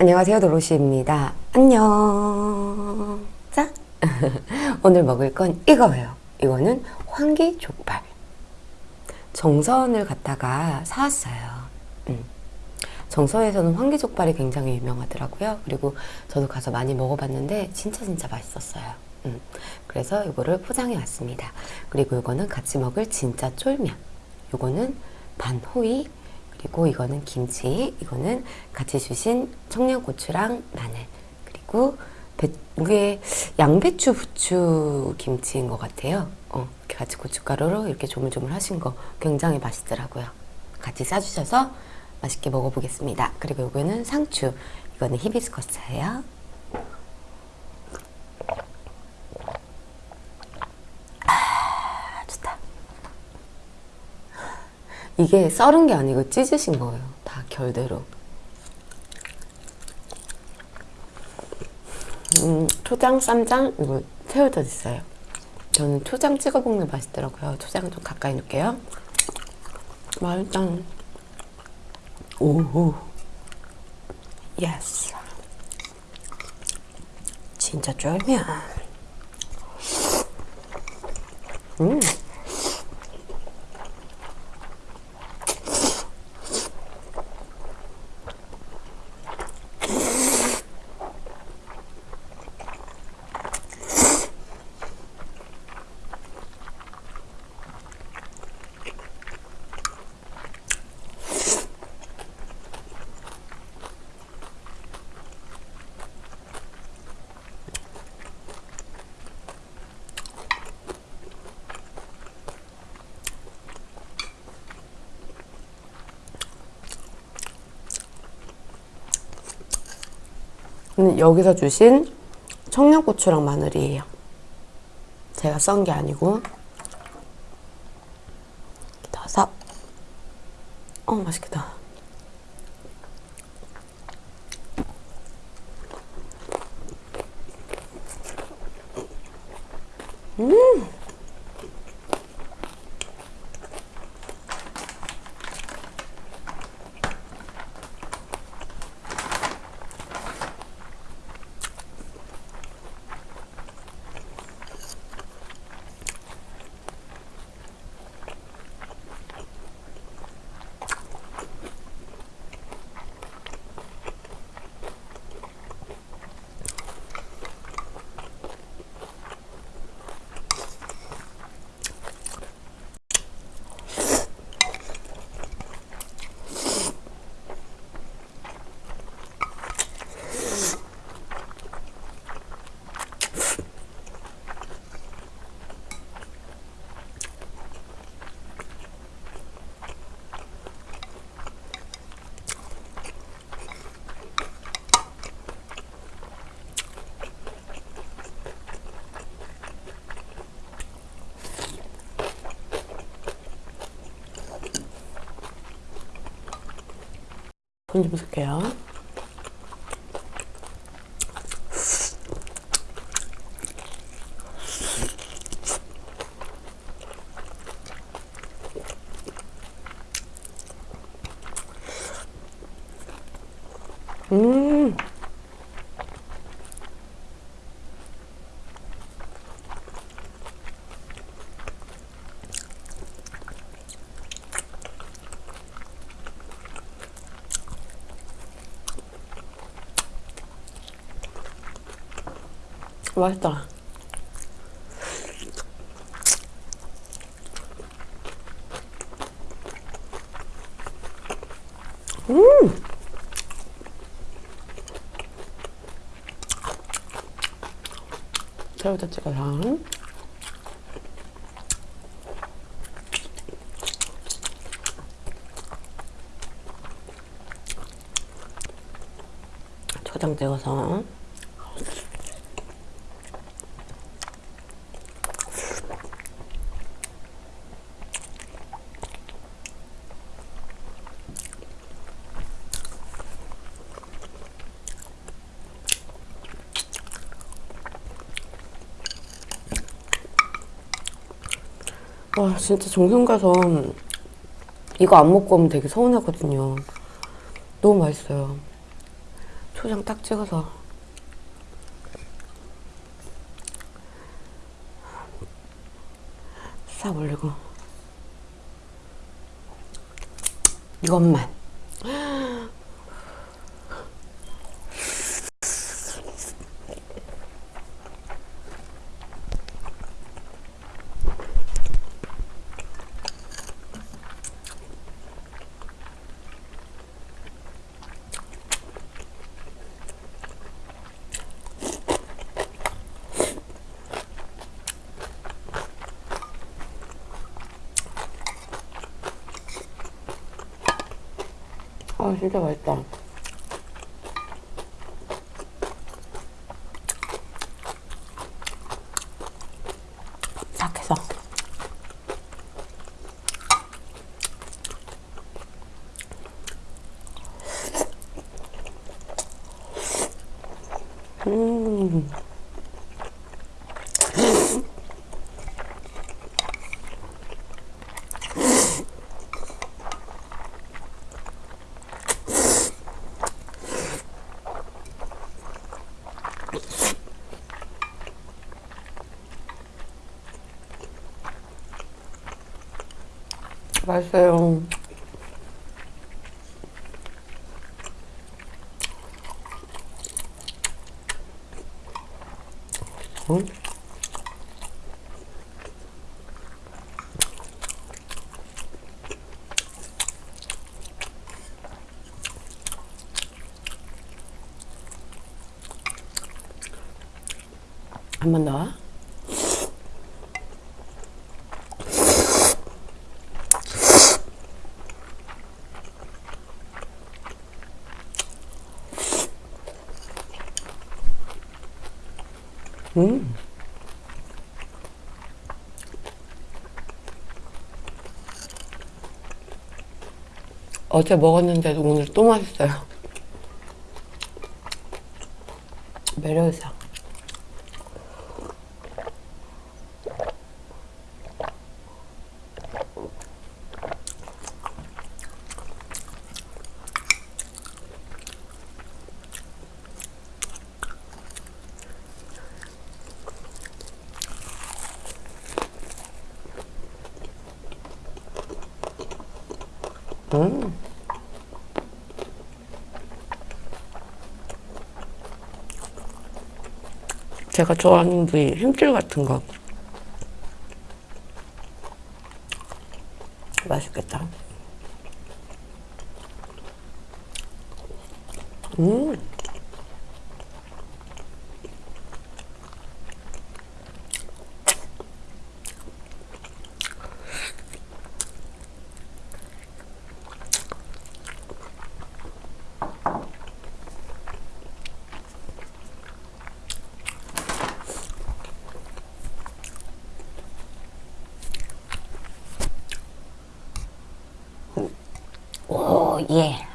안녕하세요 도로시입니다. 안녕. 자 오늘 먹을 건 이거예요. 이거는 황기 족발. 정선을 갔다가 사왔어요. 음. 정선에서는 황기 족발이 굉장히 유명하더라고요. 그리고 저도 가서 많이 먹어봤는데 진짜 진짜 맛있었어요. 음. 그래서 이거를 포장해 왔습니다. 그리고 이거는 같이 먹을 진짜 쫄면. 이거는 반호이 그리고 이거는 김치, 이거는 같이 주신 청양고추랑 마늘, 그리고 배, 이게 양배추 부추 김치인 것 같아요. 어, 이렇게 같이 고춧가루로 이렇게 조물조물 하신 거 굉장히 맛있더라고요. 같이 싸주셔서 맛있게 먹어보겠습니다. 그리고 이거는 상추, 이거는 히비스커스예요. 아, 좋다. 이게 썰은 게 아니고 찢으신 거예요. 다 결대로. 음, 초장, 쌈장, 이거 새우젓 있어요. 저는 초장 찍어 먹는 게 맛있더라고요. 초장 좀 가까이 놓을게요. 맛있다. 오호. yes. 진짜 쫄면. 음. 여기서 주신 청양고추랑 마늘이에요. 제가 썬 게 아니고 넣어서 어 맛있겠다. 음 손좀 쓸게요. 음. 맛있다. 음! 새우젓 찍어서 초장 찍어서 와 진짜 정성 가서 이거 안 먹고 오면 되게 서운하거든요. 너무 맛있어요. 초, 초장 딱 찍어서. 싹 올리고. 이것만 아 진짜 맛있다 딱 해서 음. 맛있어요. 응? 한번 더. 음. 어제 먹었는데도 오늘 또 맛있어요. 매력있어. 음. 제가 좋아하는 부위 힘줄 같은 거 맛있겠다. 음. 오, 예.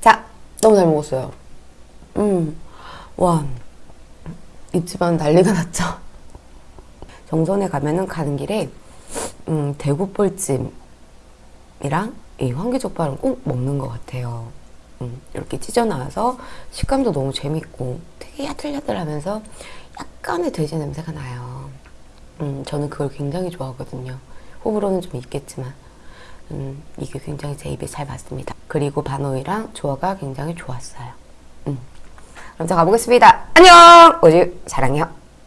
자, 너무 잘 먹었어요. 음, 와, 이 집안 난리가 났죠. 정선에 가면은 가는 길에 음, 대구볼찜이랑 이 황기족발은 꼭 먹는 것 같아요. 음, 이렇게 찢어 나와서 식감도 너무 재밌고 되게 야들야들하면서 약간의 돼지 냄새가 나요. 음, 저는 그걸 굉장히 좋아하거든요. 호불호는 좀 있겠지만 음, 이게 굉장히 제 입에 잘 맞습니다. 그리고 반호이랑 조화가 굉장히 좋았어요. 음. 그럼 저 가보겠습니다. 안녕! 오직 사랑해요.